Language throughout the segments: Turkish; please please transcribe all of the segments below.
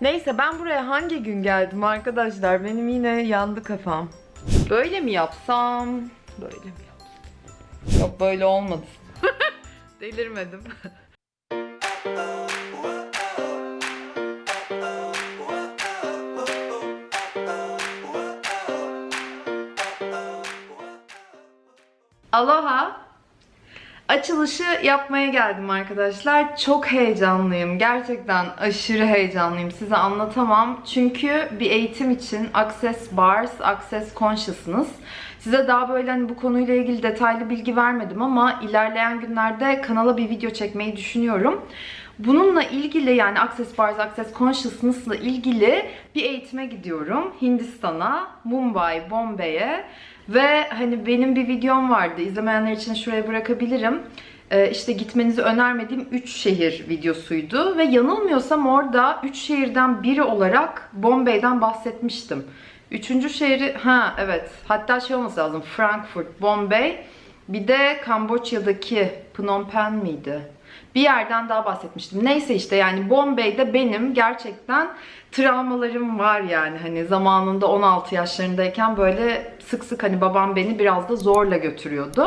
Neyse ben buraya hangi gün geldim arkadaşlar? Benim yine yandı kafam. Böyle mi yapsam? Böyle mi yapsam? Yok böyle olmadı. Delirmedim. Aloha. Açılışı yapmaya geldim arkadaşlar. Çok heyecanlıyım. Gerçekten aşırı heyecanlıyım. Size anlatamam. Çünkü bir eğitim için Access Bars, Access Consciousness. Size daha böyle hani bu konuyla ilgili detaylı bilgi vermedim ama ilerleyen günlerde kanala bir video çekmeyi düşünüyorum. Bununla ilgili yani Access Bars, Access Consciousness'la ilgili bir eğitime gidiyorum. Hindistan'a, Mumbai, Bombay'e ve hani benim bir videom vardı. İzlemeyenler için şuraya bırakabilirim. Ee, işte gitmenizi önermediğim 3 şehir videosuydu. Ve yanılmıyorsam orada 3 şehirden biri olarak Bombay'den bahsetmiştim. Üçüncü şehri, ha evet. Hatta şey olması lazım. Frankfurt, Bombay. Bir de Kamboçya'daki Phnom Penh miydi? Bir yerden daha bahsetmiştim. Neyse işte yani Bombay'de benim gerçekten travmalarım var yani. Hani zamanında 16 yaşlarındayken böyle sık sık hani babam beni biraz da zorla götürüyordu.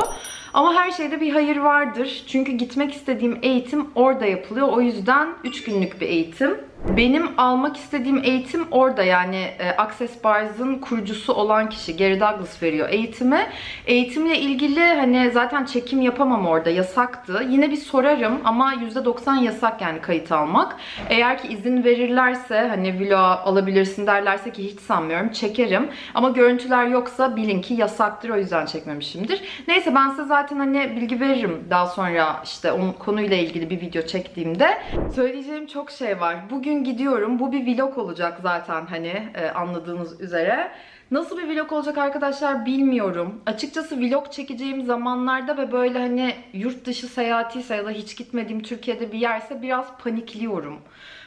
Ama her şeyde bir hayır vardır. Çünkü gitmek istediğim eğitim orada yapılıyor. O yüzden 3 günlük bir eğitim. Benim almak istediğim eğitim orada yani e, Access Bars'ın kurucusu olan kişi Gary Douglas veriyor eğitimi. Eğitimle ilgili hani zaten çekim yapamam orada yasaktı. Yine bir sorarım ama %90 yasak yani kayıt almak. Eğer ki izin verirlerse hani vlog alabilirsin derlerse ki hiç sanmıyorum çekerim. Ama görüntüler yoksa bilin ki yasaktır o yüzden çekmemişimdir. Neyse ben size zaten hani bilgi veririm daha sonra işte onun konuyla ilgili bir video çektiğimde. Söyleyeceğim çok şey var. Bugün gidiyorum. Bu bir vlog olacak zaten hani e, anladığınız üzere. Nasıl bir vlog olacak arkadaşlar bilmiyorum. Açıkçası vlog çekeceğim zamanlarda ve böyle hani yurt dışı seyahatiyse ya da hiç gitmediğim Türkiye'de bir yerse biraz panikliyorum.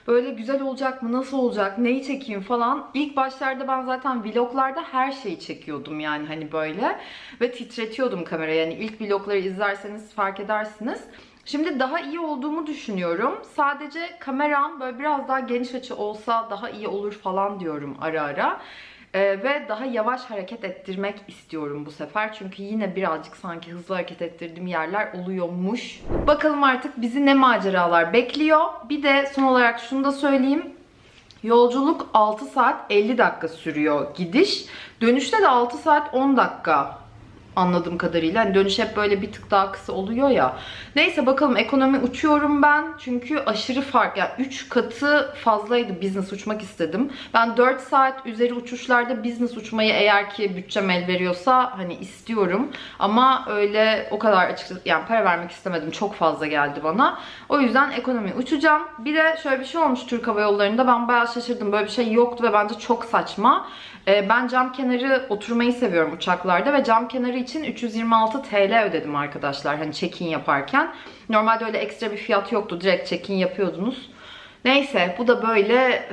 Böyle güzel olacak mı, nasıl olacak, neyi çekeyim falan. İlk başlarda ben zaten vloglarda her şeyi çekiyordum yani hani böyle. Ve titretiyordum kamerayı. Yani ilk vlogları izlerseniz fark edersiniz. Şimdi daha iyi olduğumu düşünüyorum. Sadece kameram böyle biraz daha geniş açı olsa daha iyi olur falan diyorum ara ara. Ee, ve daha yavaş hareket ettirmek istiyorum bu sefer. Çünkü yine birazcık sanki hızlı hareket ettirdiğim yerler oluyormuş. Bakalım artık bizi ne maceralar bekliyor. Bir de son olarak şunu da söyleyeyim. Yolculuk 6 saat 50 dakika sürüyor gidiş. Dönüşte de 6 saat 10 dakika anladığım kadarıyla. Hani dönüş hep böyle bir tık daha kısa oluyor ya. Neyse bakalım ekonomi uçuyorum ben. Çünkü aşırı fark. Yani 3 katı fazlaydı business uçmak istedim. Ben 4 saat üzeri uçuşlarda business uçmayı eğer ki bütçem el veriyorsa hani istiyorum. Ama öyle o kadar açıkçası yani para vermek istemedim. Çok fazla geldi bana. O yüzden ekonomi uçacağım. Bir de şöyle bir şey olmuş Türk Hava Yolları'nda. Ben bayağı şaşırdım. Böyle bir şey yoktu ve bence çok saçma. Ee, Ben cam kenarı oturmayı seviyorum uçaklarda ve cam kenarı için 326 TL ödedim arkadaşlar hani check-in yaparken. Normalde öyle ekstra bir fiyat yoktu. Direkt check-in yapıyordunuz. Neyse bu da böyle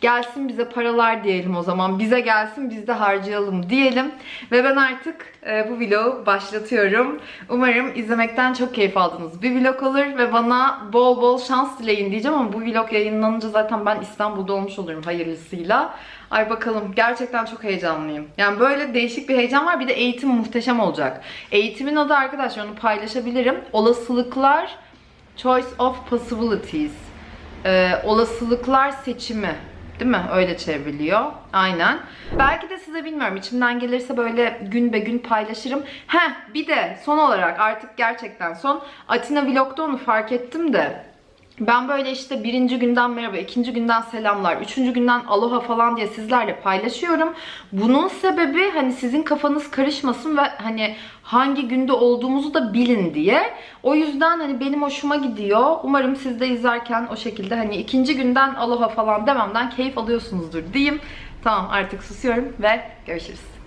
gelsin bize paralar diyelim o zaman. Bize gelsin biz de harcayalım diyelim. Ve ben artık e, bu vlogu başlatıyorum. Umarım izlemekten çok keyif aldınız. Bir vlog olur ve bana bol bol şans dileyin diyeceğim ama bu vlog yayınlanınca zaten ben İstanbul'da olmuş olurum hayırlısıyla. Ay bakalım gerçekten çok heyecanlıyım. Yani böyle değişik bir heyecan var. Bir de eğitim muhteşem olacak. Eğitimin adı arkadaşlar onu paylaşabilirim. Olasılıklar Choice of Possibilities. Ee, olasılıklar seçimi. Değil mi? Öyle çevriliyor. Aynen. Belki de size bilmiyorum. içimden gelirse böyle gün be gün paylaşırım. Heh bir de son olarak artık gerçekten son. Atina Vlog'da onu fark ettim de. Ben böyle işte birinci günden merhaba, ikinci günden selamlar, üçüncü günden aloha falan diye sizlerle paylaşıyorum. Bunun sebebi hani sizin kafanız karışmasın ve hani hangi günde olduğumuzu da bilin diye. O yüzden hani benim hoşuma gidiyor. Umarım siz de izlerken o şekilde hani ikinci günden aloha falan dememden keyif alıyorsunuzdur diyeyim. Tamam artık susuyorum ve görüşürüz.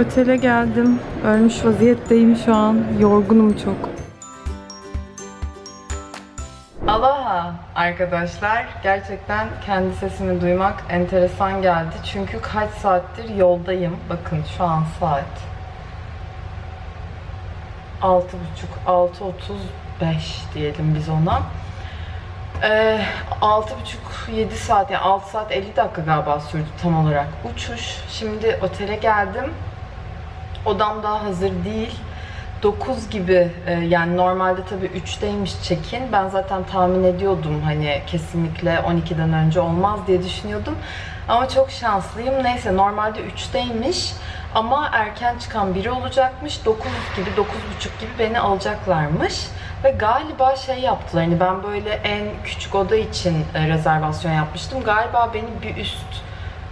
Otele geldim. Ölmüş vaziyetteyim şu an. Yorgunum çok. Aloha arkadaşlar. Gerçekten kendi sesimi duymak enteresan geldi. Çünkü kaç saattir yoldayım. Bakın şu an saat 6.30, 6.35 diyelim biz ona. Ee, 6.30-7 saat yani 6 saat 50 dakika galiba sürdü tam olarak uçuş. Şimdi otele geldim. Odam daha hazır değil. 9 gibi e, yani normalde tabii 3'teymiş check-in. Ben zaten tahmin ediyordum hani kesinlikle 12'den önce olmaz diye düşünüyordum. Ama çok şanslıyım. Neyse normalde 3'teymiş ama erken çıkan biri olacakmış. 9 gibi 9.30 gibi beni alacaklarmış. Ve galiba şey yaptılar hani ben böyle en küçük oda için e, rezervasyon yapmıştım. Galiba beni bir üst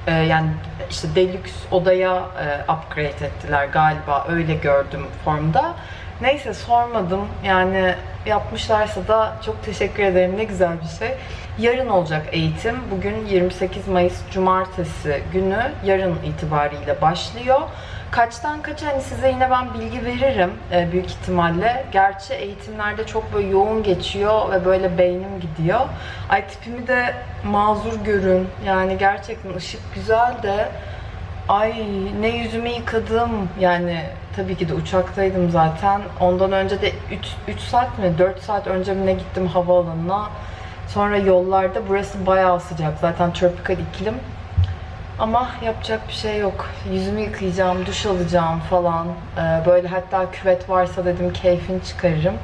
e, yani işte deluxe odaya e, upgrade ettiler galiba öyle gördüm formda. Neyse sormadım yani yapmışlarsa da çok teşekkür ederim ne güzel bir şey. Yarın olacak eğitim. Bugün 28 Mayıs Cumartesi günü yarın itibariyle başlıyor. Kaçtan kaça hani size yine ben bilgi veririm e, büyük ihtimalle. Gerçi eğitimlerde çok böyle yoğun geçiyor ve böyle beynim gidiyor. Ay tipimi de mazur görün. Yani gerçekten ışık güzel de Ay ne yüzümü yıkadım. Yani tabii ki de uçaktaydım zaten. Ondan önce de 3, 3 saat mi 4 saat önce mi ne gittim havaalanına. Sonra yollarda burası bayağı sıcak. Zaten tropikal iklim. Ama yapacak bir şey yok. Yüzümü yıkayacağım, duş alacağım falan. Ee, böyle hatta küvet varsa dedim keyfini çıkarırım.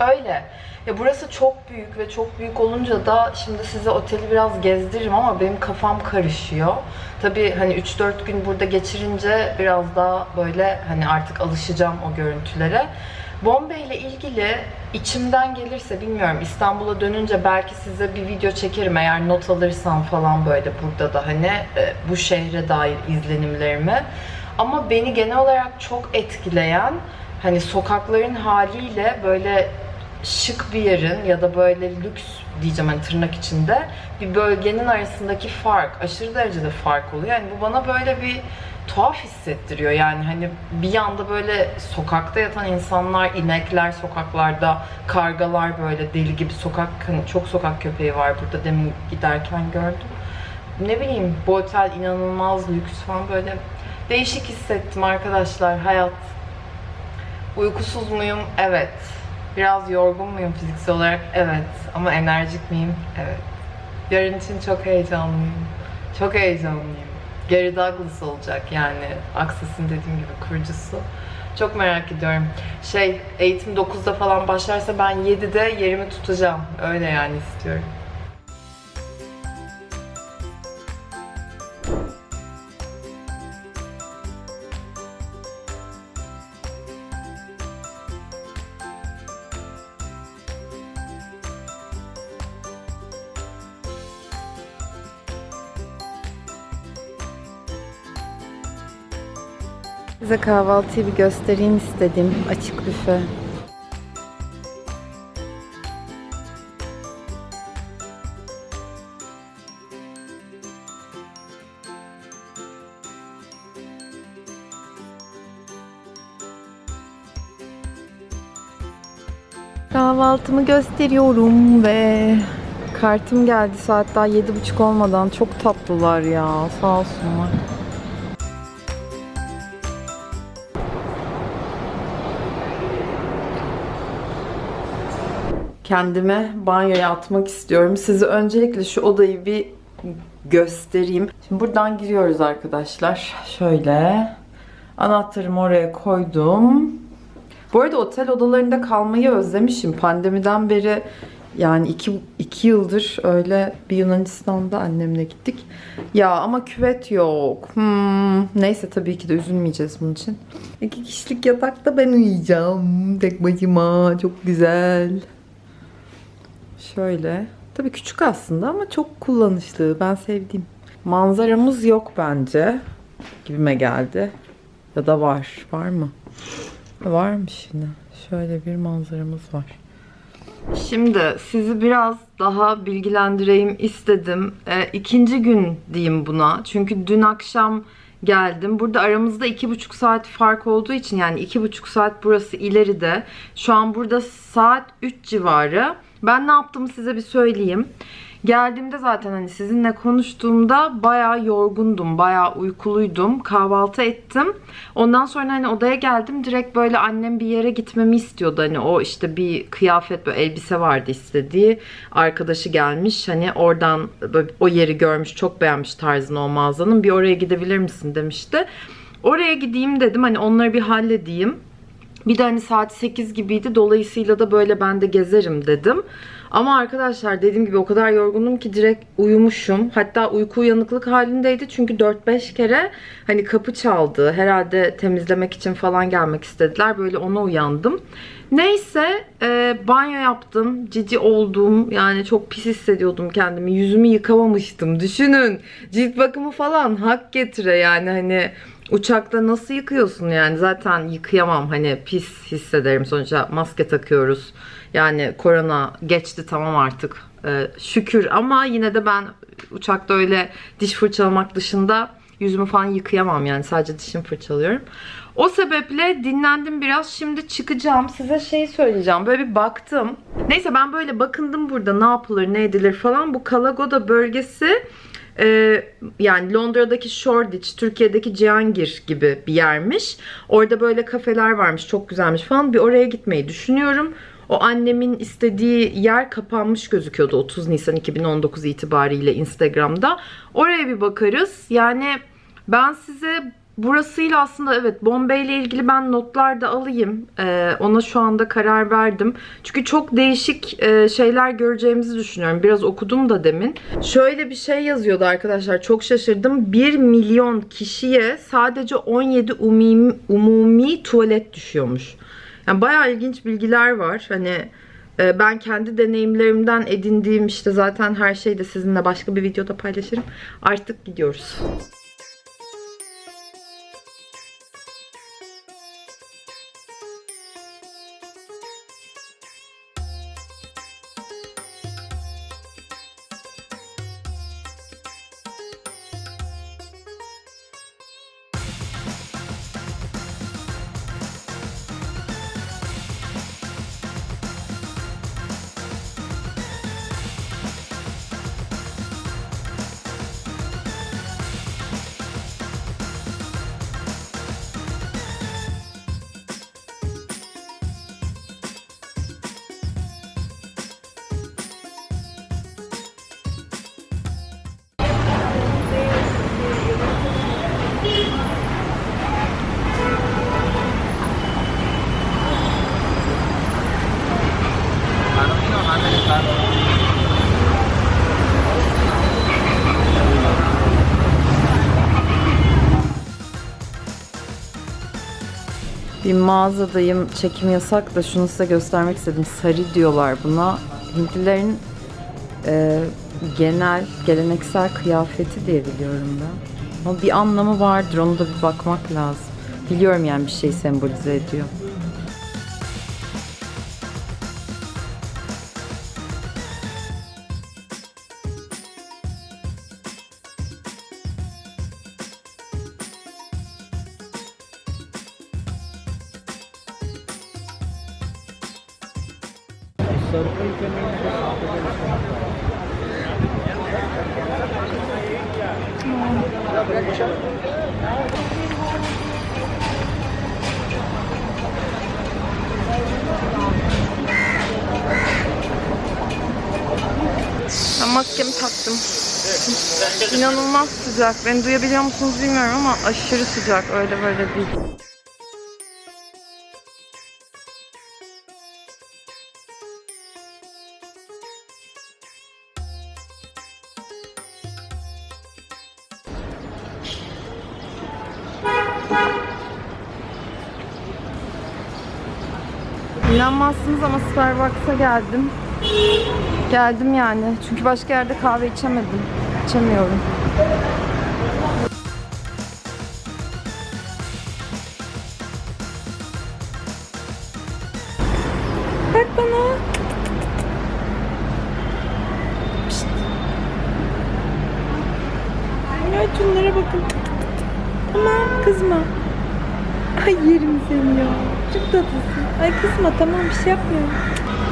Öyle. Ya burası çok büyük ve çok büyük olunca da şimdi size oteli biraz gezdiririm ama benim kafam karışıyor. Tabii hani 3-4 gün burada geçirince biraz daha böyle hani artık alışacağım o görüntülere. Bombay ile ilgili içimden gelirse bilmiyorum İstanbul'a dönünce belki size bir video çekerim eğer not alırsam falan böyle burada da hani e, bu şehre dair izlenimlerimi. Ama beni genel olarak çok etkileyen hani sokakların haliyle böyle şık bir yerin ya da böyle lüks diyeceğim hani tırnak içinde bir bölgenin arasındaki fark aşırı derecede fark oluyor. Yani bu bana böyle bir tuhaf hissettiriyor. Yani hani bir yanda böyle sokakta yatan insanlar, inekler sokaklarda, kargalar böyle deli gibi sokak hani çok sokak köpeği var burada demin giderken gördüm. Ne bileyim bu otel inanılmaz lüks falan böyle değişik hissettim arkadaşlar hayat. Uykusuz muyum? Evet. Biraz yorgun muyum fiziksel olarak? Evet. Ama enerjik miyim? Evet. Yarın için çok heyecanlıyım. Çok heyecanlıyım. Gary Douglas olacak yani Access'in dediğim gibi kurucusu. Çok merak ediyorum. Şey, eğitim 9'da falan başlarsa ben 7'de yerimi tutacağım. Öyle yani istiyorum. Size kahvaltıyı bir göstereyim istedim. Açık büfe. Kahvaltımı gösteriyorum ve kartım geldi saat daha yedi buçuk olmadan. Çok tatlılar ya sağ olsunlar. Kendime banyoya atmak istiyorum. Size öncelikle şu odayı bir göstereyim. Şimdi buradan giriyoruz arkadaşlar. Şöyle. Anahtarımı oraya koydum. Bu arada otel odalarında kalmayı özlemişim. Pandemiden beri yani iki, iki yıldır öyle bir Yunanistan'da annemle gittik. Ya ama küvet yok. Hmm, neyse tabii ki de üzülmeyeceğiz bunun için. İki kişilik yatakta ben uyuyacağım. Tek başıma. Çok güzel. Şöyle. Tabii küçük aslında ama çok kullanışlı. Ben sevdim. Manzaramız yok bence. Gibime geldi. Ya da var. Var mı? Varmış yine. Şöyle bir manzaramız var. Şimdi sizi biraz daha bilgilendireyim istedim. E, ikinci gün diyeyim buna. Çünkü dün akşam geldim. Burada aramızda iki buçuk saat fark olduğu için yani iki buçuk saat burası ileride. Şu an burada saat 3 civarı. Ben ne yaptığımı size bir söyleyeyim. Geldiğimde zaten hani sizinle konuştuğumda bayağı yorgundum, bayağı uykuluydum. Kahvaltı ettim. Ondan sonra hani odaya geldim. Direkt böyle annem bir yere gitmemi istiyordu. Hani o işte bir kıyafet, böyle elbise vardı istediği. Arkadaşı gelmiş. Hani oradan böyle o yeri görmüş, çok beğenmiş tarzını o mağazanın. Bir oraya gidebilir misin demişti. Oraya gideyim dedim. Hani onları bir halledeyim. Bir de hani saat 8 gibiydi. Dolayısıyla da böyle ben de gezerim dedim. Ama arkadaşlar dediğim gibi o kadar yorgundum ki direkt uyumuşum. Hatta uyku uyanıklık halindeydi. Çünkü 4-5 kere hani kapı çaldı. Herhalde temizlemek için falan gelmek istediler. Böyle ona uyandım. Neyse e, banyo yaptım. Cici oldum. Yani çok pis hissediyordum kendimi. Yüzümü yıkamamıştım. Düşünün. Cilt bakımı falan hak getire yani hani Uçakta nasıl yıkıyorsun yani zaten yıkayamam hani pis hissederim sonuçta maske takıyoruz yani korona geçti tamam artık Ee, şükür ama yine de ben uçakta öyle diş fırçalamak dışında yüzümü falan yıkayamam yani sadece dişimi fırçalıyorum. O sebeple dinlendim biraz. Şimdi çıkacağım. Size şey söyleyeceğim. Böyle bir baktım. Neyse ben böyle bakındım burada ne yapılır, ne edilir falan. Bu Kalagoda bölgesi ee, yani Londra'daki Shoreditch, Türkiye'deki Cihangir gibi bir yermiş. Orada böyle kafeler varmış, çok güzelmiş falan. Bir oraya gitmeyi düşünüyorum. O annemin istediği yer kapanmış gözüküyordu 30 Nisan 2019 itibariyle Instagram'da. Oraya bir bakarız. Yani ben size Burasıyla aslında evet Bombay ile ilgili ben notlar da alayım. Ee, ona şu anda karar verdim. Çünkü çok değişik e, şeyler göreceğimizi düşünüyorum. Biraz okudum da demin. Şöyle bir şey yazıyordu arkadaşlar. Çok şaşırdım. 1 milyon kişiye sadece 17 umumi, umumi tuvalet düşüyormuş. Yani bayağı ilginç bilgiler var. Hani e, ben kendi deneyimlerimden edindiğim işte zaten her şeyi de sizinle başka bir videoda paylaşırım. Artık gidiyoruz. Bir mağazadayım. Çekim yasak da şunu size göstermek istedim. Sari diyorlar buna. Hintlilerin e, genel, geleneksel kıyafeti diye biliyorum ben. Ama bir anlamı vardır. Onu da bir bakmak lazım. Biliyorum yani bir şey sembolize ediyor. Sıcak. Beni duyabiliyor musunuz bilmiyorum ama aşırı sıcak. Öyle böyle değil. İnanmazsınız ama Starbucks'a geldim. Geldim yani. Çünkü başka yerde kahve içemedim. İçemiyorum. Bak bana. Pişt. Evet şunlara bakın. Kızma. Ay yerim seni ya. Çok tatlısın. Ay kızma tamam bir şey yapmıyorum.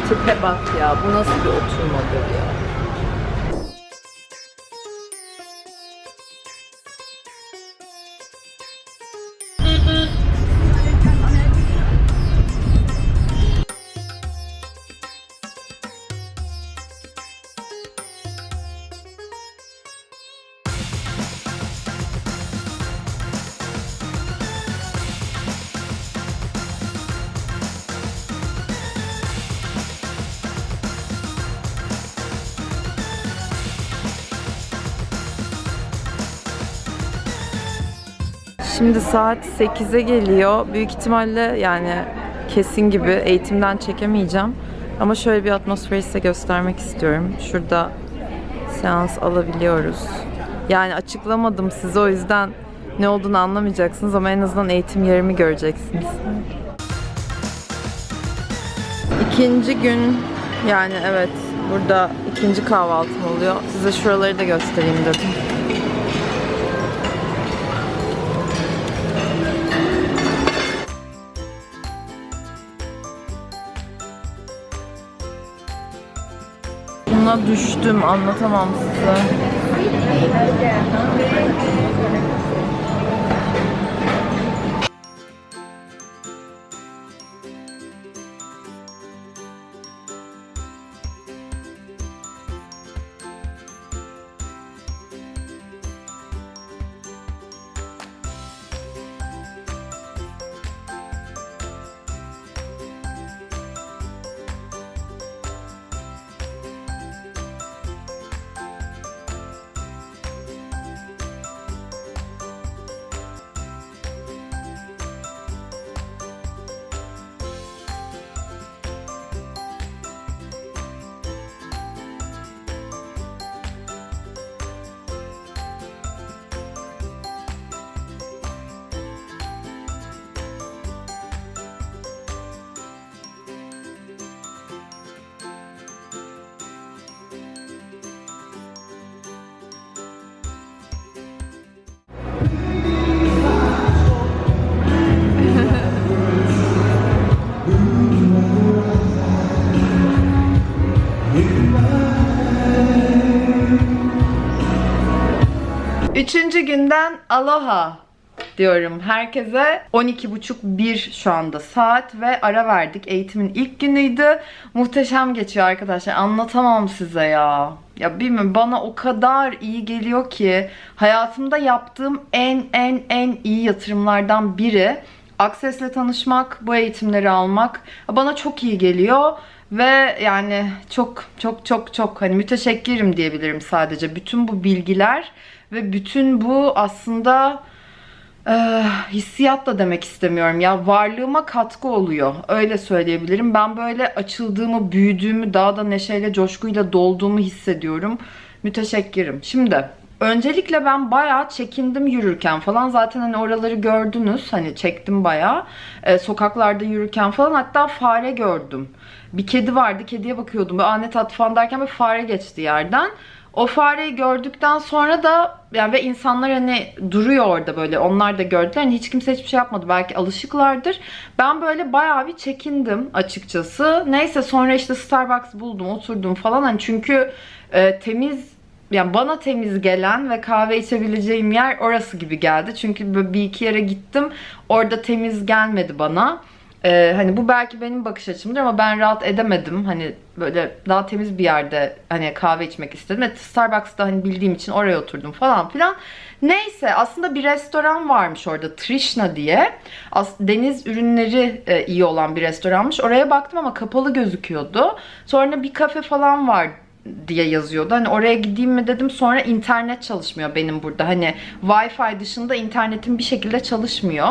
Tipe bak ya. Bu nasıl bir oturmadır ya. Şimdi saat 8'e geliyor. Büyük ihtimalle yani kesin gibi eğitimden çekemeyeceğim. Ama şöyle bir atmosferi size göstermek istiyorum. Şurada seans alabiliyoruz. Yani açıklamadım size o yüzden ne olduğunu anlamayacaksınız ama en azından eğitim yerimi göreceksiniz. İkinci gün yani evet burada ikinci kahvaltım oluyor. Size şuraları da göstereyim dedim. Düştüm anlatamam size. Üçüncü günden aloha diyorum herkese. 12.30-1 şu anda saat ve ara verdik. Eğitimin ilk günüydü. Muhteşem geçiyor arkadaşlar. Anlatamam size ya. Ya bilmiyorum bana o kadar iyi geliyor ki hayatımda yaptığım en en en iyi yatırımlardan biri. Access'le tanışmak, bu eğitimleri almak bana çok iyi geliyor. Ve yani çok çok çok çok hani müteşekkirim diyebilirim sadece. Bütün bu bilgiler ve bütün bu aslında e, hissiyat da demek istemiyorum ya. Varlığıma katkı oluyor öyle söyleyebilirim. Ben böyle açıldığımı büyüdüğümü daha da neşeyle coşkuyla dolduğumu hissediyorum. Müteşekkirim. Şimdi öncelikle ben bayağı çekindim yürürken falan. Zaten hani oraları gördünüz. Hani çektim bayağı. E, sokaklarda yürürken falan hatta fare gördüm. Bir kedi vardı kediye bakıyordum. Böyle anet at falan derken bir fare geçti yerden o fareyi gördükten sonra da yani ve insanlar hani duruyor orada böyle onlar da gördüler. Hani hiç kimse hiçbir şey yapmadı. Belki alışıklardır. Ben böyle bayağı bir çekindim açıkçası. Neyse sonra işte Starbucks buldum, oturdum falan. Hani çünkü e, temiz yani bana temiz gelen ve kahve içebileceğim yer orası gibi geldi. Çünkü böyle bir iki yere gittim. Orada temiz gelmedi bana. Ee, hani bu belki benim bakış açımdır ama ben rahat edemedim. Hani böyle daha temiz bir yerde hani kahve içmek istedim. Evet, Starbucks'ta hani bildiğim için oraya oturdum falan filan. Neyse aslında bir restoran varmış orada Trishna diye. As deniz ürünleri e, iyi olan bir restoranmış. Oraya baktım ama kapalı gözüküyordu. Sonra bir kafe falan var diye yazıyordu. Hani oraya gideyim mi dedim. Sonra internet çalışmıyor benim burada. Hani Wi-Fi dışında internetim bir şekilde çalışmıyor.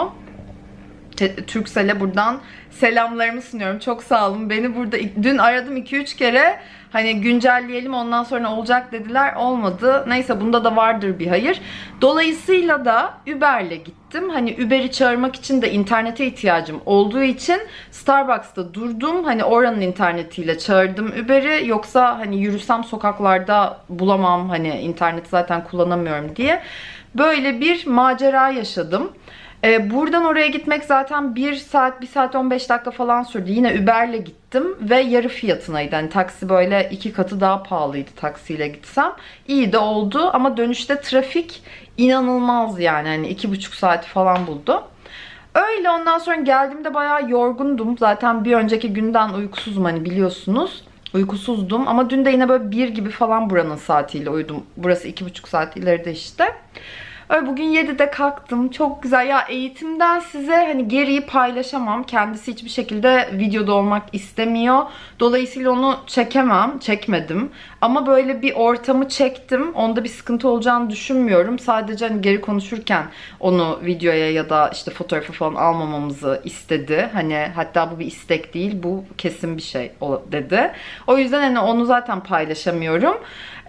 Turkcell'e buradan selamlarımı sunuyorum. Çok sağ olun. Beni burada dün aradım 2-3 kere. Hani güncelleyelim ondan sonra olacak dediler. Olmadı. Neyse bunda da vardır bir hayır. Dolayısıyla da Uber'le gittim. Hani Uber'i çağırmak için de internete ihtiyacım olduğu için Starbucks'ta durdum. Hani oranın internetiyle çağırdım Uber'i. Yoksa hani yürüsem sokaklarda bulamam. Hani interneti zaten kullanamıyorum diye. Böyle bir macera yaşadım. Ee, buradan oraya gitmek zaten 1 saat, 1 saat 15 dakika falan sürdü. Yine Uber'le gittim ve yarı fiyatınaydı. Hani taksi böyle iki katı daha pahalıydı taksiyle gitsem. İyi de oldu ama dönüşte trafik inanılmaz yani. Hani iki buçuk saat falan buldu. Öyle ondan sonra geldiğimde bayağı yorgundum. Zaten bir önceki günden uykusuzum hani biliyorsunuz. Uykusuzdum ama dün de yine böyle bir gibi falan buranın saatiyle uyudum. Burası iki buçuk saat ileride işte. Öyle bugün 7'de kalktım. Çok güzel. Ya eğitimden size hani geriyi paylaşamam. Kendisi hiçbir şekilde videoda olmak istemiyor. Dolayısıyla onu çekemem. Çekmedim. Ama böyle bir ortamı çektim. Onda bir sıkıntı olacağını düşünmüyorum. Sadece hani geri konuşurken onu videoya ya da işte fotoğrafı falan almamamızı istedi. Hani hatta bu bir istek değil. Bu kesin bir şey dedi. O yüzden hani onu zaten paylaşamıyorum.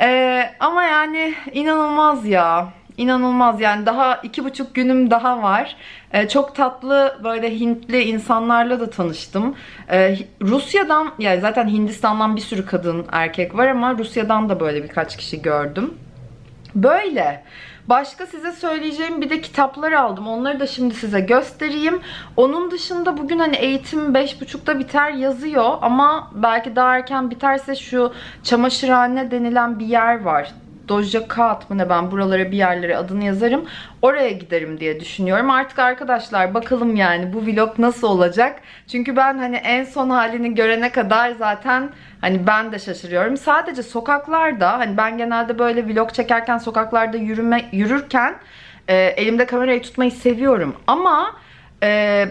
Ee, ama yani inanılmaz ya. İnanılmaz yani daha iki buçuk günüm daha var. Ee, çok tatlı böyle Hintli insanlarla da tanıştım. Ee, Rusya'dan yani zaten Hindistan'dan bir sürü kadın erkek var ama Rusya'dan da böyle birkaç kişi gördüm. Böyle. Başka size söyleyeceğim bir de kitaplar aldım. Onları da şimdi size göstereyim. Onun dışında bugün hani eğitim 5.30'da biter yazıyor ama belki daha erken biterse şu çamaşırhane denilen bir yer var. Doja Kat mı ne ben buralara bir yerlere adını yazarım. Oraya giderim diye düşünüyorum. Artık arkadaşlar bakalım yani bu vlog nasıl olacak. Çünkü ben hani en son halini görene kadar zaten hani ben de şaşırıyorum. Sadece sokaklarda hani ben genelde böyle vlog çekerken sokaklarda yürüme yürürken e, elimde kamerayı tutmayı seviyorum. Ama e,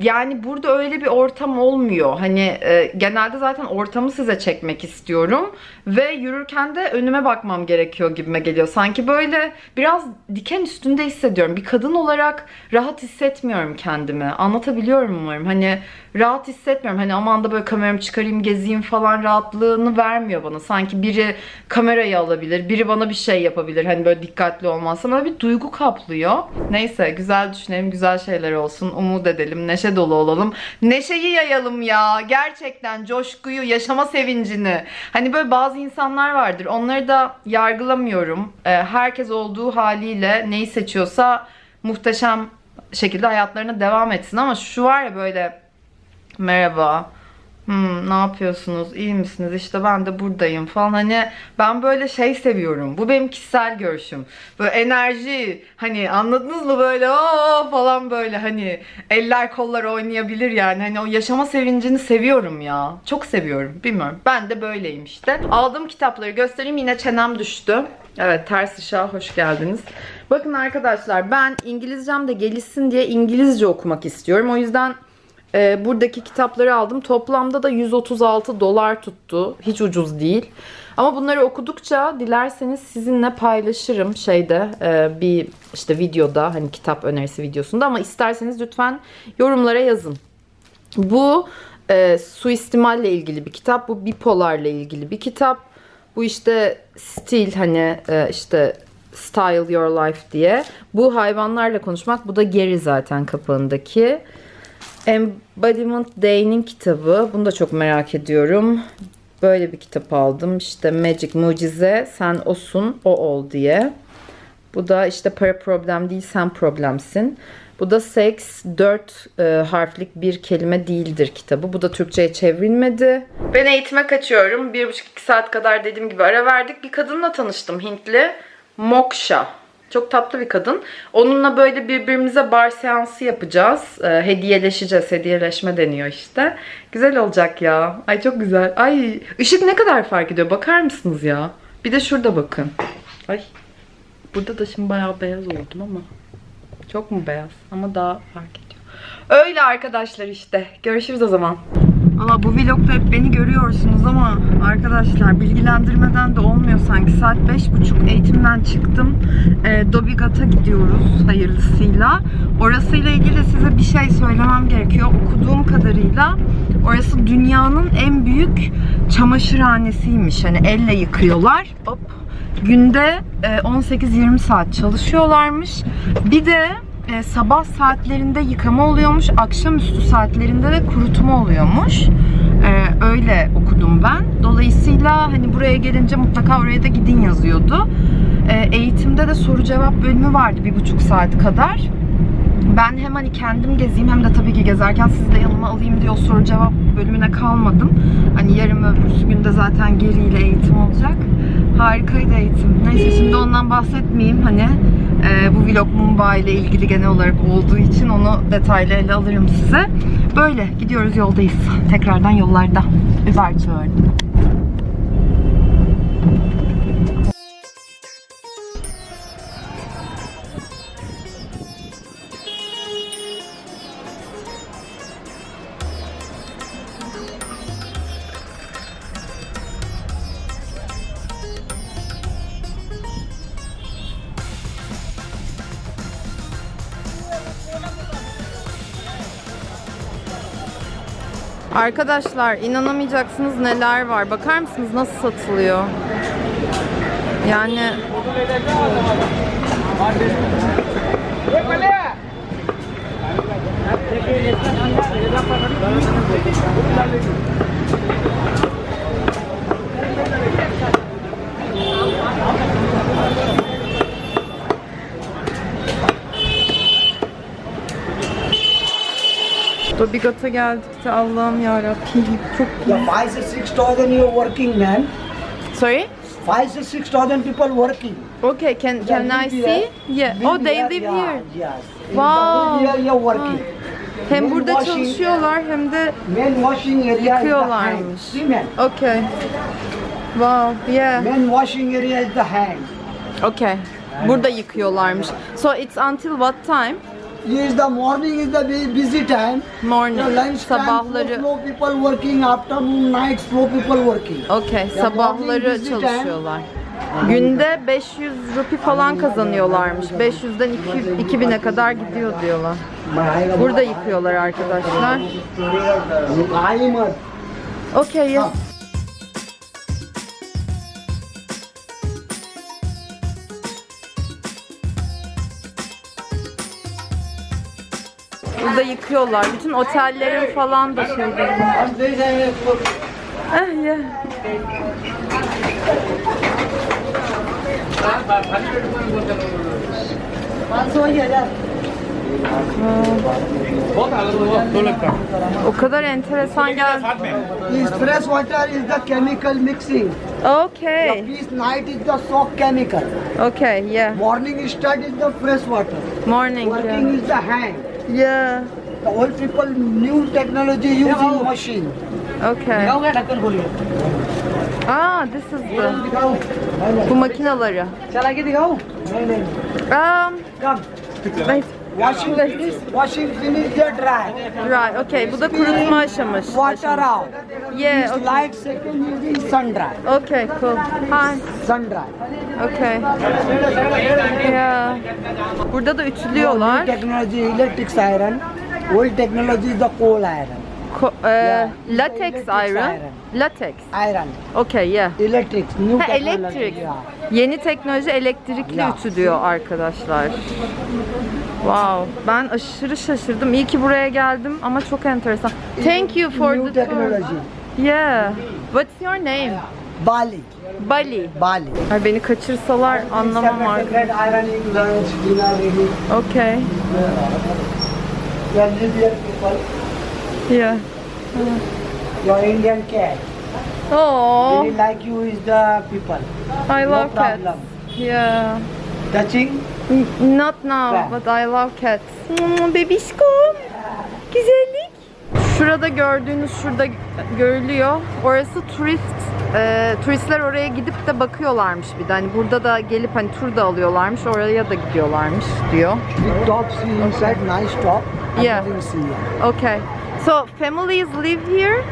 yani burada öyle bir ortam olmuyor. Hani e, genelde zaten ortamı size çekmek istiyorum. Ve yürürken de önüme bakmam gerekiyor gibime geliyor. Sanki böyle biraz diken üstünde hissediyorum. Bir kadın olarak rahat hissetmiyorum kendimi. Anlatabiliyorum umarım. Hani rahat hissetmiyorum. Hani aman da böyle kameramı çıkarayım gezeyim falan rahatlığını vermiyor bana. Sanki biri kamerayı alabilir, biri bana bir şey yapabilir. Hani böyle dikkatli olmazsam böyle bir duygu kaplıyor. Neyse güzel düşünelim, güzel şeyler olsun. Umut edelim, neşe dolu olalım. Neşeyi yayalım ya. Gerçekten coşkuyu, yaşama sevincini. Hani böyle bazı insanlar vardır. Onları da yargılamıyorum. Ee, herkes olduğu haliyle neyi seçiyorsa muhteşem şekilde hayatlarına devam etsin ama şu var ya böyle merhaba Hmm, ne yapıyorsunuz? İyi misiniz? İşte ben de buradayım falan. Hani ben böyle şey seviyorum. Bu benim kişisel görüşüm. Böyle enerji hani anladınız mı böyle o falan böyle hani eller kollar oynayabilir yani. Hani o yaşama sevincini seviyorum ya. Çok seviyorum. Bilmiyorum. Ben de böyleyim işte. Aldığım kitapları göstereyim. Yine çenem düştü. Evet ters ışığa hoş geldiniz. Bakın arkadaşlar ben İngilizcem de gelişsin diye İngilizce okumak istiyorum. O yüzden e, buradaki kitapları aldım. Toplamda da 136 dolar tuttu. Hiç ucuz değil. Ama bunları okudukça dilerseniz sizinle paylaşırım şeyde e, bir işte videoda hani kitap önerisi videosunda ama isterseniz lütfen yorumlara yazın. Bu e, suistimalle ilgili bir kitap. Bu bipolarla ilgili bir kitap. Bu işte stil hani e, işte style your life diye. Bu hayvanlarla konuşmak. Bu da geri zaten kapağındaki. Embodiment Day'nin kitabı. Bunu da çok merak ediyorum. Böyle bir kitap aldım. İşte Magic Mucize sen osun o ol diye. Bu da işte para problem değil sen problemsin. Bu da Sex 4 e, harflik bir kelime değildir kitabı. Bu da Türkçe'ye çevrilmedi. Ben eğitime kaçıyorum. 1,5-2 saat kadar dediğim gibi ara verdik. Bir kadınla tanıştım Hintli. Moksha. Çok tatlı bir kadın. Onunla böyle birbirimize bar seansı yapacağız. E, hediyeleşeceğiz. Hediyeleşme deniyor işte. Güzel olacak ya. Ay çok güzel. Ay ışık ne kadar fark ediyor. Bakar mısınız ya? Bir de şurada bakın. Ay. Burada da şimdi bayağı beyaz oldum ama. Çok mu beyaz? Ama daha fark ediyor. Öyle arkadaşlar işte. Görüşürüz o zaman. Valla bu vlogda hep beni görüyorsunuz ama arkadaşlar bilgilendirmeden de olmuyor sanki. Saat beş buçuk eğitimden çıktım. E, Dobigat'a gidiyoruz hayırlısıyla. Orasıyla ilgili size bir şey söylemem gerekiyor. Okuduğum kadarıyla orası dünyanın en büyük çamaşırhanesiymiş. Hani elle yıkıyorlar. Hop. Günde e, 18-20 saat çalışıyorlarmış. Bir de e, sabah saatlerinde yıkama oluyormuş, akşamüstü saatlerinde de kurutma oluyormuş. E, öyle okudum ben. Dolayısıyla hani buraya gelince mutlaka oraya da gidin yazıyordu. E, eğitimde de soru cevap bölümü vardı bir buçuk saat kadar. Ben hem hani kendim gezeyim hem de tabii ki gezerken sizi de yanıma alayım diye soru cevap bölümüne kalmadım. Hani yarın öbürsü günde zaten geriyle eğitim olacak. Harikaydı eğitim. Neyse şimdi ondan bahsetmeyeyim. Hani e, bu vlog Mumbai ile ilgili genel olarak olduğu için onu detaylı ele alırım size. Böyle gidiyoruz yoldayız. Tekrardan yollarda. Uber çağırdım. Arkadaşlar inanamayacaksınız neler var. Bakar mısınız nasıl satılıyor? Yani Dobigat'a geldik de Allah'ım yarabbim çok Yeah, five to six thousand you're working, man. Sorry? Five to six thousand people working. Okay, can can Yeah, I live see? here. Yeah. Oh, they live yeah, here. Yes. Wow. Here you're working. Hem burada washing- çalışıyorlar hem de Men washing area is the Yıkıyorlarmış. hand. See, man. Okay. Wow, yeah. Men washing area is the hand. Okay. Burada yıkıyorlarmış. So it's until what time? Is the morning is the busy time. Morning. The lunch time, Sabahları. slow people working. Afternoon, night, slow people working. Okay, Ya sabahları busy time. çalışıyorlar. Günde 500 rupi falan kazanıyorlarmış. 500'den 200 2000'e kadar gidiyor diyorlar. Burada yıkıyorlar arkadaşlar. Okay, yes. Burada yıkıyorlar. Bütün otellerin falan da şeyleri. Ah, yeah. O kadar enteresan geldi. This fresh water is the chemical mixing. Okay. This night is the soak chemical. Okay, yeah. Morning start is the fresh water. Morning. Working Yeah. is the hand. Yeah. The old people, new technology using machine. Okay. Ah, this is the bu makinaları. Um, Come. Nice. Washing washing finish the dry. Right, okay. Bu da kurutma aşaması. Water out. Yeah, okay. light second using sun dry. Okay, cool. Hi. Sun dry. Okay. Yeah. Burada da ütülüyorlar. technology electric iron. Old technology is the coal iron. Ko- e, Yeah. latex iron. iron. Latex. Iron. Okay, yeah. Electric. New Ha, elektrik. Yeah. Yeni teknoloji elektrikli Ya. ütülüyor arkadaşlar. Wow, ben aşırı şaşırdım. İyi ki buraya geldim ama çok enteresan. Thank you for New the tour. technology. Yeah. What's your name? Bali. Bali. Bali. Ay beni kaçırsalar anlamam artık. Okay. Yeah. your Indian cat. Oh, Really like you is the people. I No love cats. problem. Yeah. Touching? Not now, but I love cats. Hmm, bebişkom. Güzellik. Şurada gördüğünüz şurada görülüyor. Orası turist. e, turistler oraya gidip de bakıyorlarmış bir de. Hani burada da gelip hani tur da alıyorlarmış. Oraya da gidiyorlarmış diyor. Big top nice top. Yeah. Okay. So families live here?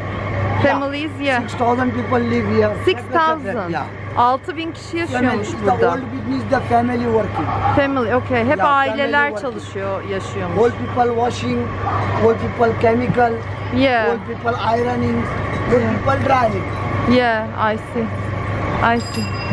Families, yeah. 6,000 people live here. 6000. Yeah. 6000 kişi yaşıyormuş burada. old business, the family working. Family, okay. Hep Yeah, aileler çalışıyor, yaşıyormuş. Old people washing, old people chemical, Yeah, old people ironing, old people driving. yeah, I see. I see.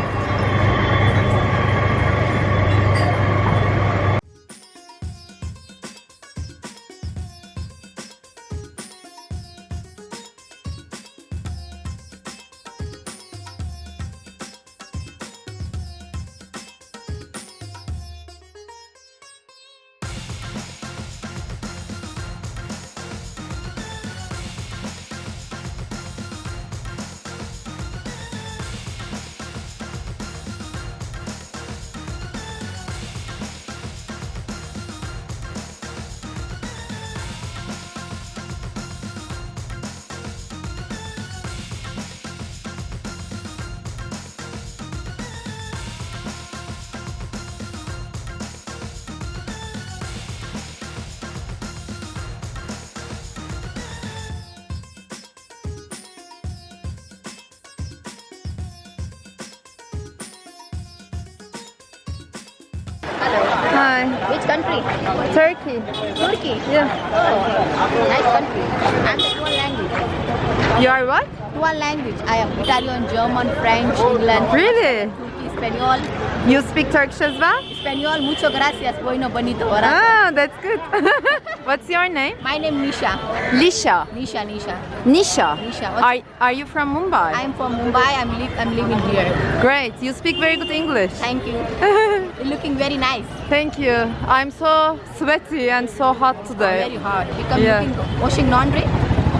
Hi, Which country? Turkey. Turkey. Yeah. Oh, nice country. I'm dual language. You are what? Dual language. I am Italian, German, French, England, Really? Turkey, Espanol. You speak Turkish as well? Espanol, mucho gracias. Bueno, bonito. Ah, that's good. What's your name? My name Nisha. Lisha. Nisha, Nisha. Nisha. Nisha. What's- Are, are you from Mumbai? I'm from Mumbai. I'm, li- I'm living here. Great. You speak very good English. Thank you. Looking very nice. Thank you. I'm so sweaty and so hot today Very hot. You come Yeah. looking washing laundry?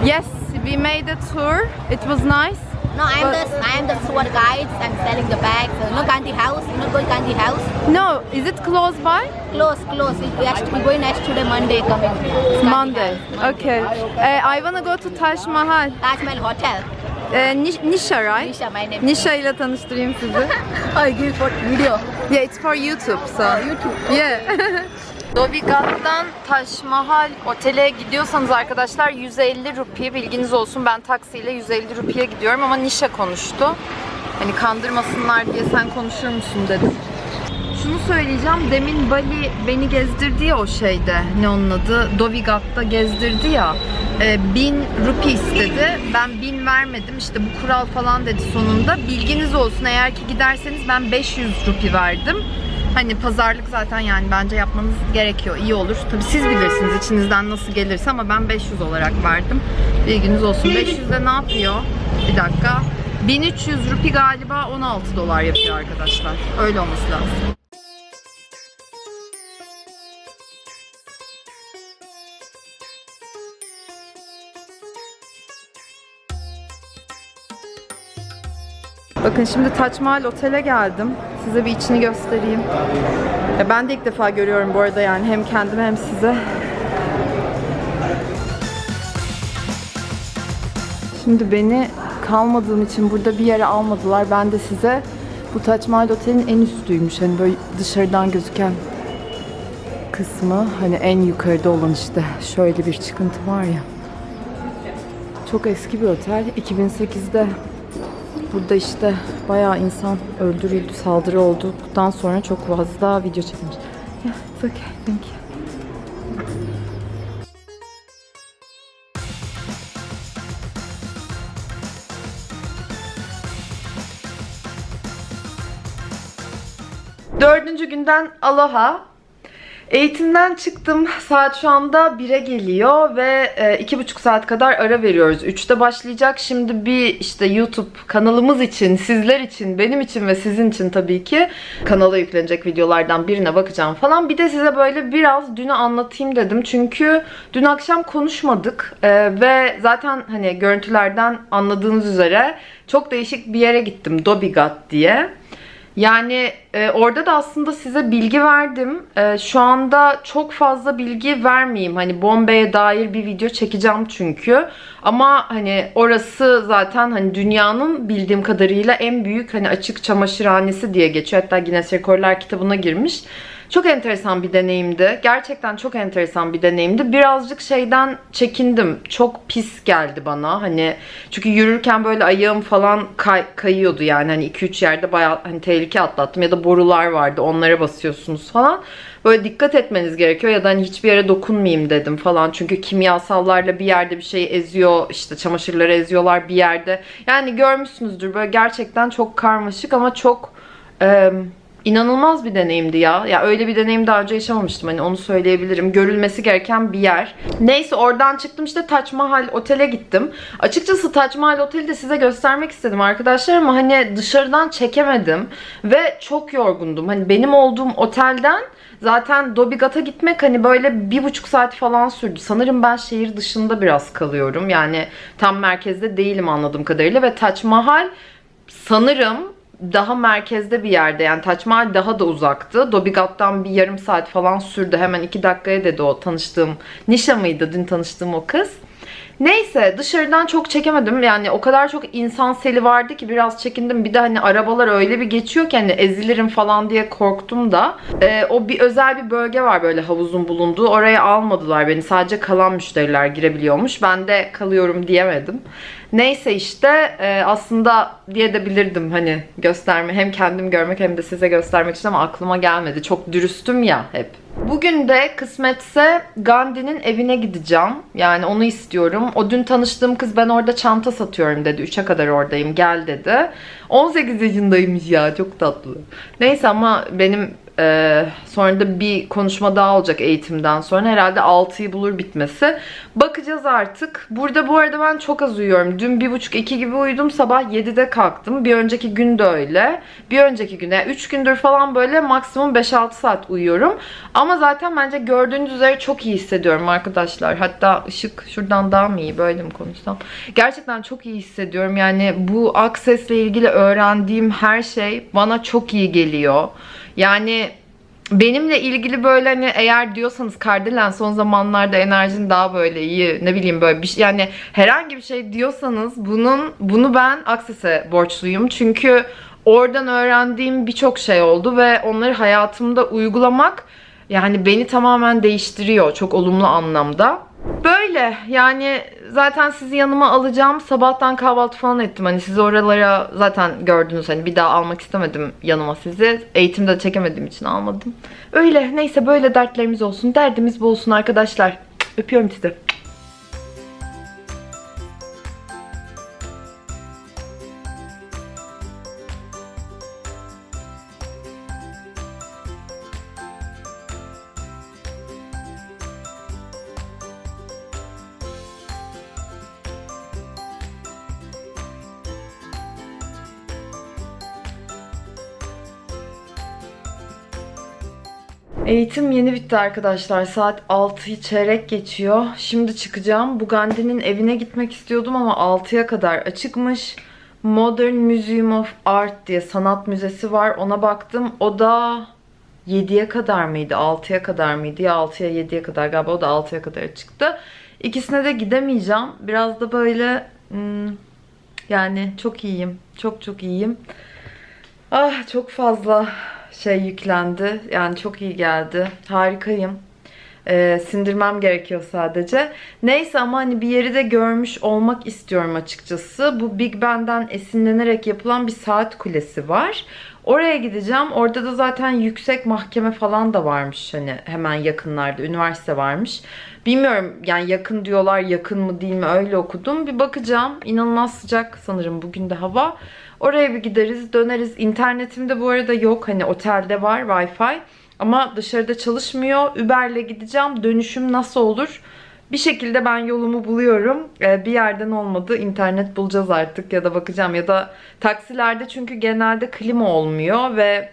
Yes, we made a tour. It was nice. No, I'm the I'm the tour guide. I'm selling the bags. Know Gandhi House? You know going Gandhi House? No, is it close by? Close, close. We actually we're going next today, Monday coming. It's Monday. Okay. Uh, I wanna go to Taj Mahal. Taj Mahal Hotel. Uh, Nish- Nisha, right? Nisha, my name. Nisha ile tanıştırayım sizi. I give for video. Yeah, it's for YouTube, so. YouTube. Yeah. Dovighat'tan Taş Mahal otele gidiyorsanız arkadaşlar 150 rupi bilginiz olsun. Ben taksiyle 150 rupiye gidiyorum ama Nişa konuştu. Hani kandırmasınlar diye sen konuşur musun dedim. Şunu söyleyeceğim. Demin Bali beni gezdirdi ya o şeyde. Ne onun adı? Dovighat'ta gezdirdi ya. E, 1000 rupi istedi. Ben 1000 vermedim. İşte bu kural falan dedi sonunda. Bilginiz olsun eğer ki giderseniz ben 500 rupi verdim. Hani pazarlık zaten yani bence yapmanız gerekiyor. İyi olur. Tabii siz bilirsiniz içinizden nasıl gelirse ama ben 500 olarak verdim. Bilginiz olsun. 500 de ne yapıyor? Bir dakika. 1300 rupi galiba 16 dolar yapıyor arkadaşlar. Öyle olması lazım. Bakın şimdi Taç Mahal Otel'e geldim. Size bir içini göstereyim. Ya ben de ilk defa görüyorum bu arada yani hem kendime hem size. Şimdi beni kalmadığım için burada bir yere almadılar. Ben de size bu Taç Mahal Otel'in en üstüymüş. Hani böyle dışarıdan gözüken kısmı hani en yukarıda olan işte şöyle bir çıkıntı var ya. Çok eski bir otel. 2008'de Burada işte bayağı insan öldürüldü, saldırı oldu. Bundan sonra çok fazla video çekilmiş. Yeah, it's okay, thank you. Dördüncü günden aloha. Eğitimden çıktım. Saat şu anda 1'e geliyor ve e, iki buçuk saat kadar ara veriyoruz. 3'te başlayacak. Şimdi bir işte YouTube kanalımız için, sizler için, benim için ve sizin için tabii ki kanala yüklenecek videolardan birine bakacağım falan. Bir de size böyle biraz dünü anlatayım dedim. Çünkü dün akşam konuşmadık E, ve zaten hani görüntülerden anladığınız üzere çok değişik bir yere gittim. Dobigat diye. Yani e, orada da aslında size bilgi verdim. E, şu anda çok fazla bilgi vermeyeyim. Hani Bombay'e dair bir video çekeceğim çünkü. Ama hani orası zaten hani dünyanın bildiğim kadarıyla en büyük hani açık çamaşırhanesi diye geçiyor. Hatta Guinness Rekorlar kitabına girmiş. Çok enteresan bir deneyimdi. Gerçekten çok enteresan bir deneyimdi. Birazcık şeyden çekindim. Çok pis geldi bana. Hani çünkü yürürken böyle ayağım falan kay- kayıyordu yani. Hani 2-3 yerde bayağı hani tehlike atlattım ya da borular vardı. Onlara basıyorsunuz falan. Böyle dikkat etmeniz gerekiyor ya da hani hiçbir yere dokunmayayım dedim falan. Çünkü kimyasallarla bir yerde bir şey eziyor. işte çamaşırları eziyorlar bir yerde. Yani görmüşsünüzdür böyle gerçekten çok karmaşık ama çok e, inanılmaz bir deneyimdi ya. Ya öyle bir deneyim daha önce yaşamamıştım. Hani onu söyleyebilirim. Görülmesi gereken bir yer. Neyse oradan çıktım işte Taç Mahal Otel'e gittim. Açıkçası Taç Mahal Otel'i de size göstermek istedim arkadaşlar ama hani dışarıdan çekemedim ve çok yorgundum. Hani benim olduğum otelden Zaten Dobigat'a gitmek hani böyle bir buçuk saat falan sürdü. Sanırım ben şehir dışında biraz kalıyorum. Yani tam merkezde değilim anladığım kadarıyla. Ve Taç Mahal sanırım daha merkezde bir yerde. Yani Taç Mahal daha da uzaktı. Dobigat'tan bir yarım saat falan sürdü. Hemen iki dakikaya dedi o tanıştığım. Nişa mıydı dün tanıştığım o kız. Neyse dışarıdan çok çekemedim. Yani o kadar çok insan seli vardı ki biraz çekindim. Bir de hani arabalar öyle bir geçiyor ki hani ezilirim falan diye korktum da. Ee, o bir özel bir bölge var böyle havuzun bulunduğu. Oraya almadılar beni. Sadece kalan müşteriler girebiliyormuş. Ben de kalıyorum diyemedim. Neyse işte e, aslında diye de bilirdim hani gösterme hem kendim görmek hem de size göstermek için ama aklıma gelmedi. Çok dürüstüm ya hep. Bugün de kısmetse Gandhi'nin evine gideceğim. Yani onu istiyorum. O dün tanıştığım kız ben orada çanta satıyorum dedi. 3'e kadar oradayım gel dedi. 18 yaşındaymış ya çok tatlı. Neyse ama benim ee, sonra da bir konuşma daha olacak eğitimden sonra. Herhalde 6'yı bulur bitmesi. Bakacağız artık. Burada bu arada ben çok az uyuyorum. Dün 1.30-2 gibi uyudum. Sabah 7'de kalktım. Bir önceki gün de öyle. Bir önceki güne 3 gündür falan böyle maksimum 5-6 saat uyuyorum. Ama zaten bence gördüğünüz üzere çok iyi hissediyorum arkadaşlar. Hatta ışık şuradan daha mı iyi böyle mi konuşsam? Gerçekten çok iyi hissediyorum. Yani bu Access'le ilgili öğrendiğim her şey bana çok iyi geliyor. Yani benimle ilgili böyle hani eğer diyorsanız Kardelen son zamanlarda enerjin daha böyle iyi ne bileyim böyle bir şey yani herhangi bir şey diyorsanız bunun bunu ben Access'e borçluyum. Çünkü oradan öğrendiğim birçok şey oldu ve onları hayatımda uygulamak yani beni tamamen değiştiriyor çok olumlu anlamda. Böyle yani zaten sizi yanıma alacağım. Sabahtan kahvaltı falan ettim. Hani sizi oralara zaten gördünüz. Hani bir daha almak istemedim yanıma sizi. Eğitimde çekemediğim için almadım. Öyle neyse böyle dertlerimiz olsun. Derdimiz bu olsun arkadaşlar. Öpüyorum sizi. Eğitim yeni bitti arkadaşlar. Saat 6'yı çeyrek geçiyor. Şimdi çıkacağım. Bu evine gitmek istiyordum ama 6'ya kadar açıkmış. Modern Museum of Art diye sanat müzesi var. Ona baktım. O da 7'ye kadar mıydı? 6'ya kadar mıydı? Ya 6'ya 7'ye kadar galiba. O da 6'ya kadar çıktı. İkisine de gidemeyeceğim. Biraz da böyle hmm, yani çok iyiyim. Çok çok iyiyim. Ah çok fazla şey yüklendi. Yani çok iyi geldi. Harikayım. Ee, sindirmem gerekiyor sadece. Neyse ama hani bir yeri de görmüş olmak istiyorum açıkçası. Bu Big Ben'den esinlenerek yapılan bir saat kulesi var. Oraya gideceğim. Orada da zaten yüksek mahkeme falan da varmış hani hemen yakınlarda. Üniversite varmış. Bilmiyorum yani yakın diyorlar yakın mı değil mi öyle okudum. Bir bakacağım. İnanılmaz sıcak sanırım bugün de hava. Oraya bir gideriz döneriz. İnternetimde bu arada yok. Hani otelde var Wi-Fi. Ama dışarıda çalışmıyor. Uber'le gideceğim. Dönüşüm nasıl olur? Bir şekilde ben yolumu buluyorum. Ee, bir yerden olmadı. internet bulacağız artık ya da bakacağım. Ya da taksilerde çünkü genelde klima olmuyor ve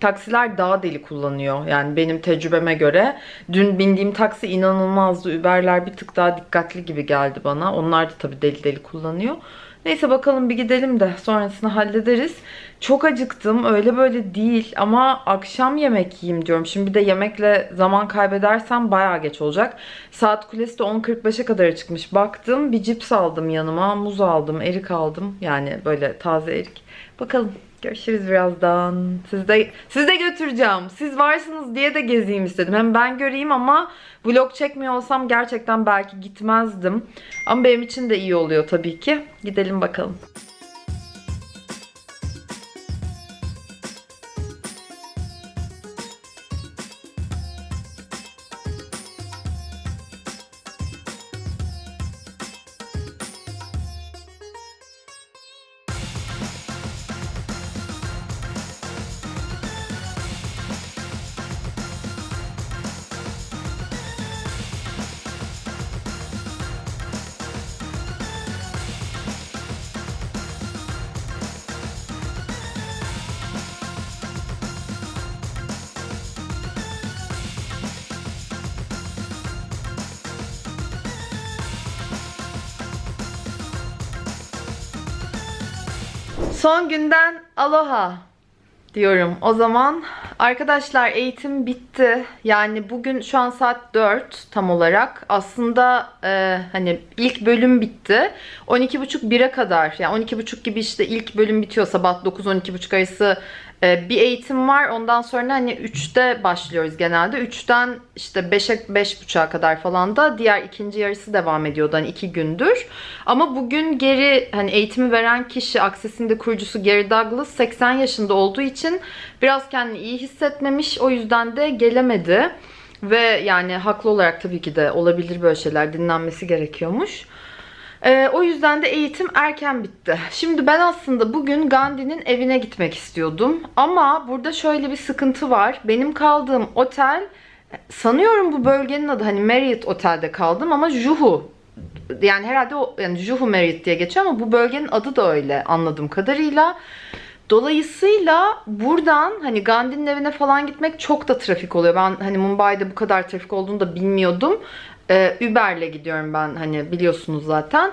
taksiler daha deli kullanıyor. Yani benim tecrübeme göre. Dün bindiğim taksi inanılmazdı. Uber'ler bir tık daha dikkatli gibi geldi bana. Onlar da tabii deli deli kullanıyor. Neyse bakalım bir gidelim de sonrasını hallederiz. Çok acıktım. Öyle böyle değil ama akşam yemek yiyeyim diyorum. Şimdi bir de yemekle zaman kaybedersem bayağı geç olacak. Saat kulesi de 10.45'e kadar çıkmış. Baktım bir cips aldım yanıma. Muz aldım, erik aldım. Yani böyle taze erik. Bakalım Görüşürüz birazdan. Siz de, siz de götüreceğim. Siz varsınız diye de gezeyim istedim. Hem ben göreyim ama vlog çekmiyor olsam gerçekten belki gitmezdim. Ama benim için de iyi oluyor tabii ki. Gidelim bakalım. Diyorum. O zaman arkadaşlar eğitim bitti. Yani bugün şu an saat 4 tam olarak. Aslında e, hani ilk bölüm bitti. 12.30 1'e kadar yani 12.30 gibi işte ilk bölüm bitiyor sabah 9-12.30 arası bir eğitim var. Ondan sonra hani 3'te başlıyoruz genelde. 3'ten işte 5'e 5.30'a kadar falan da diğer ikinci yarısı devam ediyordu hani 2 gündür. Ama bugün geri hani eğitimi veren kişi Access'in de kurucusu Gary Douglas 80 yaşında olduğu için biraz kendini iyi hissetmemiş. O yüzden de gelemedi. Ve yani haklı olarak tabii ki de olabilir böyle şeyler dinlenmesi gerekiyormuş. Ee, o yüzden de eğitim erken bitti. Şimdi ben aslında bugün Gandhi'nin evine gitmek istiyordum. Ama burada şöyle bir sıkıntı var. Benim kaldığım otel sanıyorum bu bölgenin adı hani Marriott Otel'de kaldım ama Juhu yani herhalde o yani Juhu Marriott diye geçiyor ama bu bölgenin adı da öyle anladığım kadarıyla. Dolayısıyla buradan hani Gandhi'nin evine falan gitmek çok da trafik oluyor. Ben hani Mumbai'de bu kadar trafik olduğunu da bilmiyordum. Ee, Uber'le gidiyorum ben hani biliyorsunuz zaten.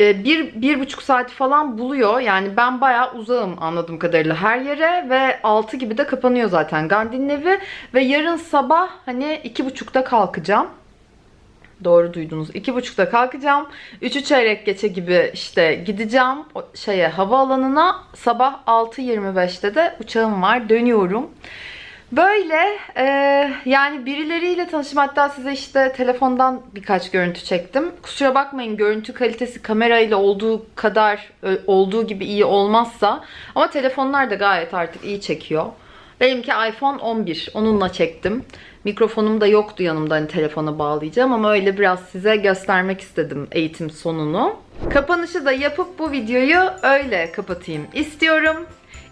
Ee, bir, bir buçuk saati falan buluyor. Yani ben bayağı uzağım anladığım kadarıyla her yere ve 6 gibi de kapanıyor zaten Gandhi'nin evi. Ve yarın sabah hani iki buçukta kalkacağım. Doğru duydunuz. İki buçukta kalkacağım. Üçü çeyrek geçe gibi işte gideceğim o şeye havaalanına. Sabah 6.25'te de uçağım var. Dönüyorum. Böyle e, yani birileriyle tanıştım. Hatta size işte telefondan birkaç görüntü çektim. Kusura bakmayın görüntü kalitesi kamerayla olduğu kadar e, olduğu gibi iyi olmazsa. Ama telefonlar da gayet artık iyi çekiyor. Benimki iPhone 11. Onunla çektim. Mikrofonum da yoktu yanımda hani telefona bağlayacağım ama öyle biraz size göstermek istedim eğitim sonunu. Kapanışı da yapıp bu videoyu öyle kapatayım istiyorum.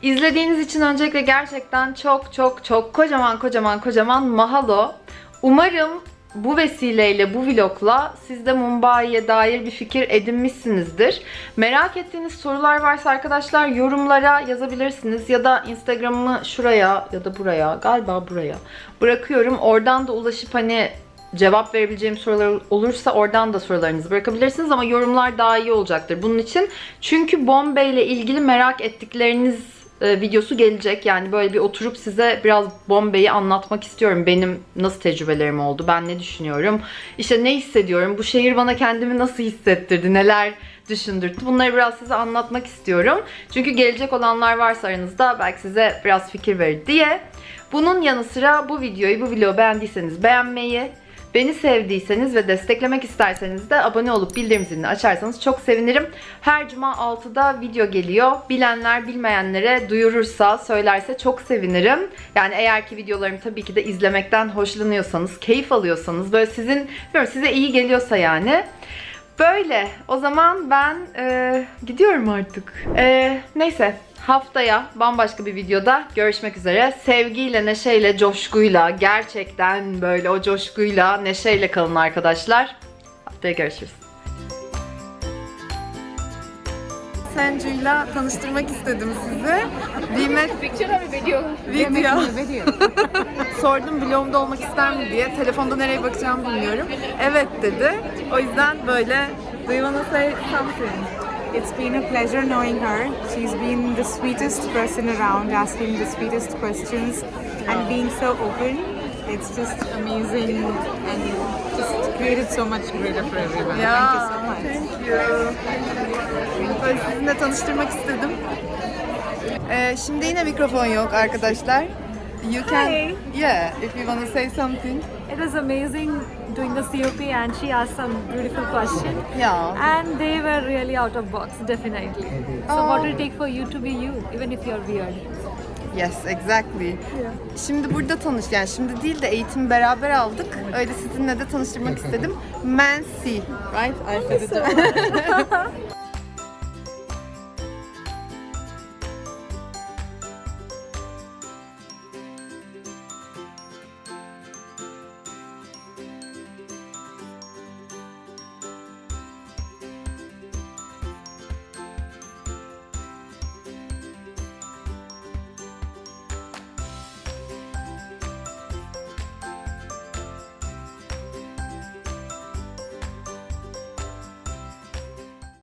İzlediğiniz için öncelikle gerçekten çok çok çok kocaman kocaman kocaman mahalo. Umarım bu vesileyle, bu vlogla siz de Mumbai'ye dair bir fikir edinmişsinizdir. Merak ettiğiniz sorular varsa arkadaşlar yorumlara yazabilirsiniz. Ya da Instagram'ımı şuraya ya da buraya, galiba buraya bırakıyorum. Oradan da ulaşıp hani cevap verebileceğim sorular olursa oradan da sorularınızı bırakabilirsiniz ama yorumlar daha iyi olacaktır bunun için. Çünkü Bombay ile ilgili merak ettikleriniz e, videosu gelecek. Yani böyle bir oturup size biraz Bombay'i anlatmak istiyorum. Benim nasıl tecrübelerim oldu, ben ne düşünüyorum, işte ne hissediyorum, bu şehir bana kendimi nasıl hissettirdi, neler düşündürttü. Bunları biraz size anlatmak istiyorum. Çünkü gelecek olanlar varsa aranızda belki size biraz fikir verir diye. Bunun yanı sıra bu videoyu, bu vlogu beğendiyseniz beğenmeyi, Beni sevdiyseniz ve desteklemek isterseniz de abone olup bildirim zilini açarsanız çok sevinirim. Her cuma 6'da video geliyor. Bilenler bilmeyenlere duyurursa, söylerse çok sevinirim. Yani eğer ki videolarımı tabii ki de izlemekten hoşlanıyorsanız, keyif alıyorsanız, böyle sizin, size iyi geliyorsa yani. Böyle. O zaman ben e, gidiyorum artık. E, neyse. Haftaya bambaşka bir videoda görüşmek üzere. Sevgiyle, neşeyle, coşkuyla, gerçekten böyle o coşkuyla, neşeyle kalın arkadaşlar. Haftaya görüşürüz. Sencu'yla tanıştırmak istedim sizi. Bimet video. Sordum vlogumda olmak ister mi diye. Telefonda nereye bakacağımı bilmiyorum. Evet dedi. O yüzden böyle Do you wanna say something? It's been a pleasure knowing her. She's been the sweetest person around, asking the sweetest questions and being so open. It's just amazing and just created so much greater for everyone. Yeah. Thank you so much. Thank you. Böyle sizinle tanıştırmak istedim. Ee, şimdi yine mikrofon yok arkadaşlar. You can, Hi. yeah, if you want to say something. It was amazing doing the COP and she asked some beautiful questions. Yeah. And they were really out of box, definitely. So what will it take for you to be you, even if you're weird? Yes, exactly. Şimdi burada tanış, yani şimdi değil de eğitimi beraber aldık. Öyle sizinle de tanıştırmak istedim. Mansi, right? I said it.